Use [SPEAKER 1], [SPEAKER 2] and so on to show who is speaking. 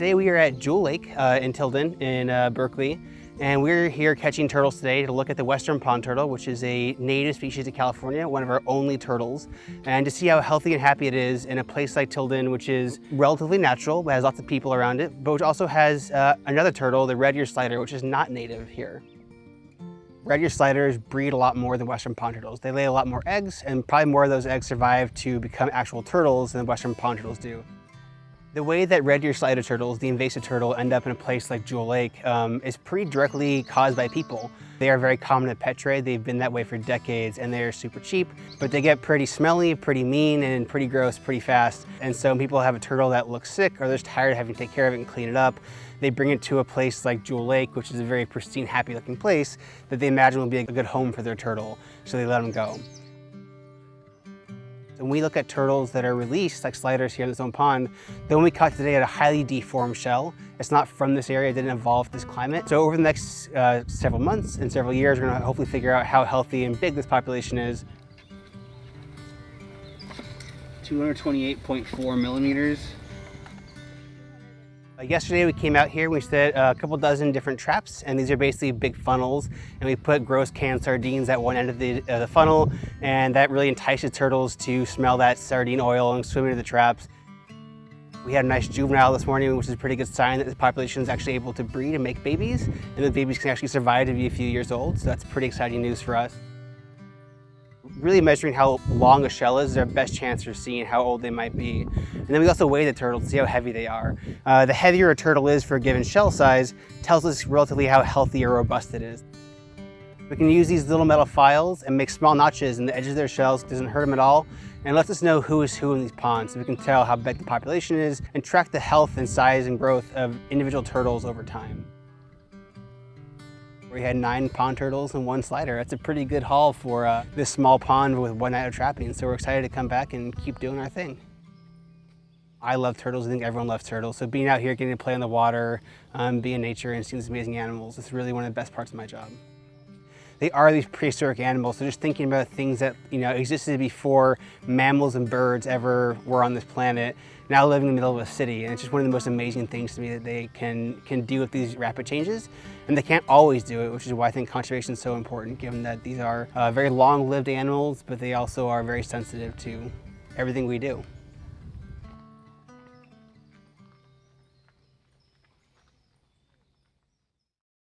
[SPEAKER 1] Today we are at Jewel Lake uh, in Tilden in uh, Berkeley and we're here catching turtles today to look at the western pond turtle, which is a native species of California, one of our only turtles, and to see how healthy and happy it is in a place like Tilden, which is relatively natural, but has lots of people around it, but which also has uh, another turtle, the red ear slider, which is not native here. Red ear sliders breed a lot more than western pond turtles. They lay a lot more eggs, and probably more of those eggs survive to become actual turtles than western pond turtles do. The way that red ear slider turtles, the invasive turtle, end up in a place like Jewel Lake um, is pretty directly caused by people. They are very common at pet trade. They've been that way for decades and they are super cheap, but they get pretty smelly, pretty mean, and pretty gross pretty fast. And so people have a turtle that looks sick or they're just tired of having to take care of it and clean it up, they bring it to a place like Jewel Lake, which is a very pristine, happy looking place that they imagine will be a good home for their turtle. So they let them go. When we look at turtles that are released, like sliders here in this own pond, the one we caught today had a highly deformed shell. It's not from this area, it didn't evolve this climate. So over the next uh, several months and several years, we're gonna hopefully figure out how healthy and big this population is.
[SPEAKER 2] 228.4 millimeters.
[SPEAKER 1] Uh, yesterday we came out here, we set a couple dozen different traps, and these are basically big funnels, and we put gross canned sardines at one end of the, uh, the funnel, and that really entices turtles to smell that sardine oil and swim into the traps. We had a nice juvenile this morning, which is a pretty good sign that the population is actually able to breed and make babies, and the babies can actually survive to be a few years old, so that's pretty exciting news for us really measuring how long a shell is is our best chance for seeing how old they might be. And then we also weigh the turtle to see how heavy they are. Uh, the heavier a turtle is for a given shell size tells us relatively how healthy or robust it is. We can use these little metal files and make small notches in the edges of their shells. Doesn't hurt them at all and lets us know who is who in these ponds so we can tell how big the population is and track the health and size and growth of individual turtles over time. We had nine pond turtles and one slider. That's a pretty good haul for uh, this small pond with one night of trapping. So we're excited to come back and keep doing our thing. I love turtles. I think everyone loves turtles. So being out here, getting to play in the water, um, be in nature and seeing these amazing animals is really one of the best parts of my job. They are these prehistoric animals. So just thinking about things that you know existed before mammals and birds ever were on this planet now living in the middle of a city. And it's just one of the most amazing things to me that they can, can do with these rapid changes. And they can't always do it, which is why I think conservation is so important, given that these are uh, very long-lived animals, but they also are very sensitive to everything we do.